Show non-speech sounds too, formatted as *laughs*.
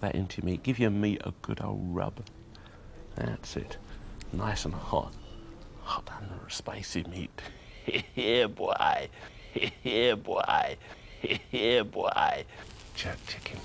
that into your meat. Give your meat a good old rub. That's it. Nice and hot. Hot and spicy meat. *laughs* Here, boy. *laughs* Here, boy. *laughs* Here, boy. Jerk chicken.